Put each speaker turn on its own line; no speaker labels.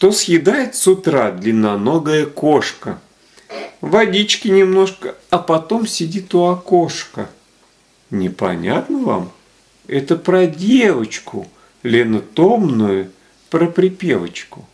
Что съедает с утра длинноногая кошка? Водички немножко, а потом сидит у окошка. Непонятно вам? Это про девочку, Лену Томную, про припевочку.